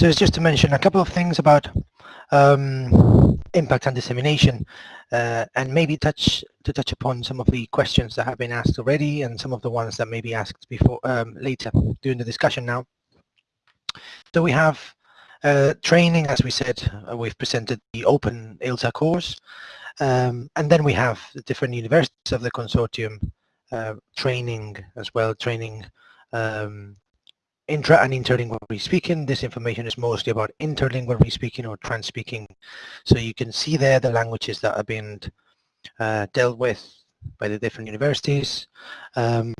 So it's just to mention a couple of things about um, impact and dissemination uh, and maybe touch to touch upon some of the questions that have been asked already and some of the ones that may be asked before um, later during the discussion now. So we have uh, training, as we said, uh, we've presented the open ILSA course um, and then we have the different universities of the consortium uh, training as well, training um, intra and interlingual speaking. This information is mostly about interlingual speaking or trans-speaking. So you can see there the languages that are being uh, dealt with by the different universities. Um,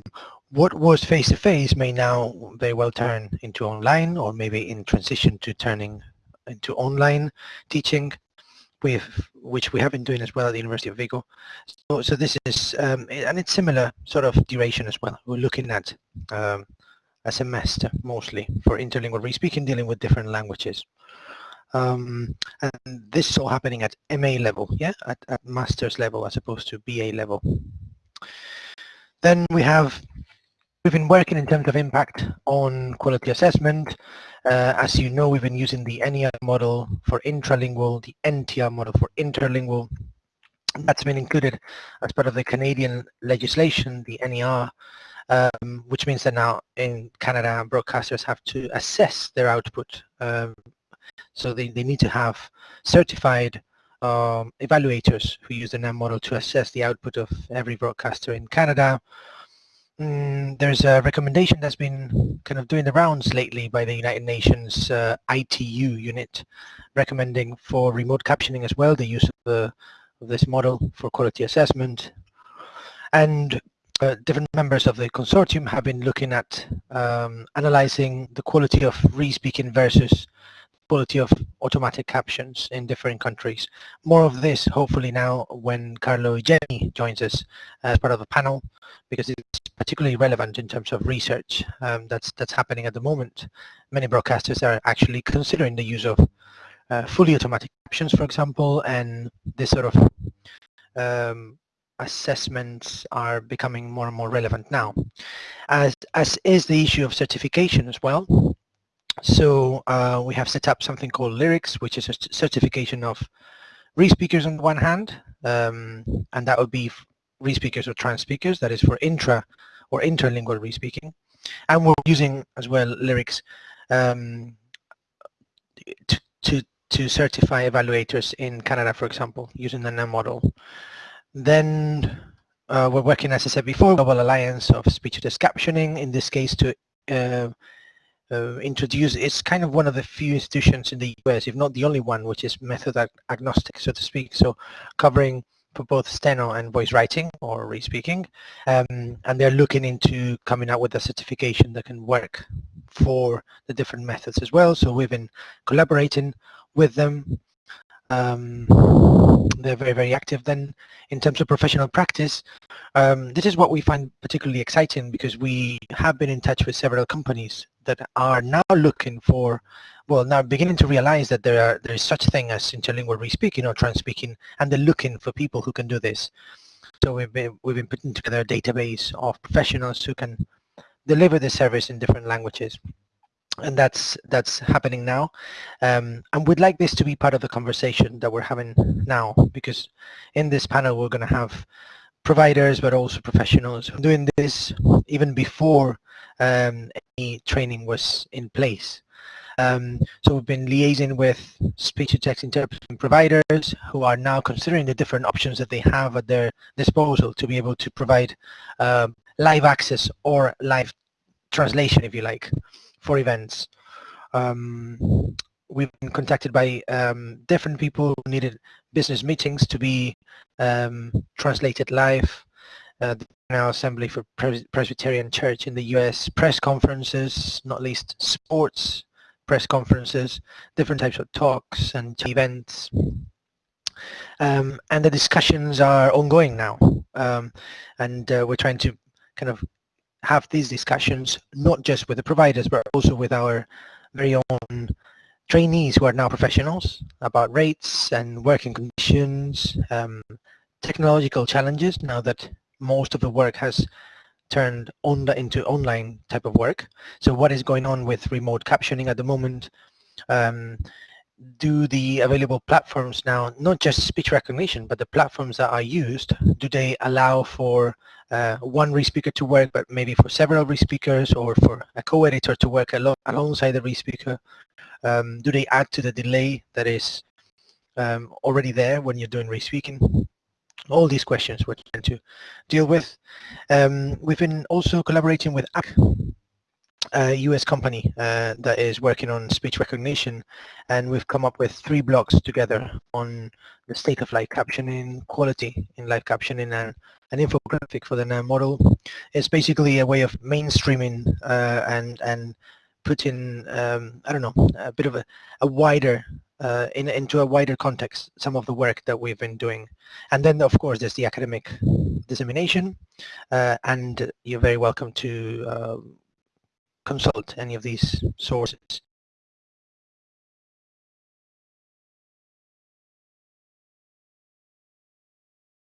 what was face-to-face -face may now very well turn into online or maybe in transition to turning into online teaching with which we have been doing as well at the University of Vigo. So, so this is, um, and it's similar sort of duration as well. We're looking at um, a semester mostly for interlingual re-speaking, dealing with different languages. Um, and this is all happening at MA level, yeah, at, at master's level as opposed to BA level. Then we have, we've been working in terms of impact on quality assessment. Uh, as you know, we've been using the NER model for intralingual, the NTR model for interlingual. That's been included as part of the Canadian legislation, the NER, um, which means that now in Canada, broadcasters have to assess their output. Um, so they, they need to have certified um, evaluators who use the NER model to assess the output of every broadcaster in Canada. Mm, there's a recommendation that's been kind of doing the rounds lately by the United Nations uh, ITU unit recommending for remote captioning as well, the use of, the, of this model for quality assessment. And uh, different members of the consortium have been looking at um, analyzing the quality of re-speaking versus quality of automatic captions in different countries. More of this hopefully now when Carlo Eugeni joins us as part of the panel because it's particularly relevant in terms of research um, that's that's happening at the moment. Many broadcasters are actually considering the use of uh, fully automatic captions, for example, and this sort of um, assessments are becoming more and more relevant now, as, as is the issue of certification as well. So uh, we have set up something called LiRICS, which is a certification of re-speakers on the one hand, um, and that would be re-speakers or trans speakers, that is for intra or interlingual re-speaking. And we're using as well LiRICS um, to, to, to certify evaluators in Canada, for example, using the NER model. Then uh, we're working, as I said before, Global Alliance of Speech-to-Text Captioning, in this case to uh, uh, introduce, it's kind of one of the few institutions in the US, if not the only one, which is method ag agnostic, so to speak, so covering for both steno and voice writing or re-speaking, um, and they're looking into coming out with a certification that can work for the different methods as well, so we've been collaborating with them um, they're very, very active. Then in terms of professional practice, um, this is what we find particularly exciting because we have been in touch with several companies that are now looking for, well, now beginning to realize that there are there is such thing as interlingual re-speaking or trans-speaking, and they're looking for people who can do this. So we've been, we've been putting together a database of professionals who can deliver the service in different languages and that's that's happening now. Um, and we'd like this to be part of the conversation that we're having now because in this panel we're going to have providers but also professionals doing this even before um, any training was in place. Um, so we've been liaising with speech-to-text interpreting providers who are now considering the different options that they have at their disposal to be able to provide uh, live access or live translation if you like for events. Um, we've been contacted by um, different people who needed business meetings to be um, translated live. Uh, the General Assembly for Pres Presbyterian Church in the US, press conferences, not least sports press conferences, different types of talks and events. Um, and the discussions are ongoing now. Um, and uh, we're trying to kind of have these discussions not just with the providers but also with our very own trainees who are now professionals about rates and working conditions, um, technological challenges now that most of the work has turned on into online type of work. So what is going on with remote captioning at the moment? um, do the available platforms now, not just speech recognition, but the platforms that are used, do they allow for uh, one re-speaker to work, but maybe for several re-speakers or for a co-editor to work alo alongside the re-speaker? Um, do they add to the delay that is um, already there when you're doing re-speaking? All these questions we're trying to deal with. Um, we've been also collaborating with AC, a US company uh, that is working on speech recognition and we've come up with three blogs together on the state of live captioning, quality in live captioning and an infographic for the NER model. It's basically a way of mainstreaming uh, and and putting um, I don't know a bit of a, a wider uh, in, into a wider context some of the work that we've been doing and then of course there's the academic dissemination uh, and you're very welcome to uh, consult any of these sources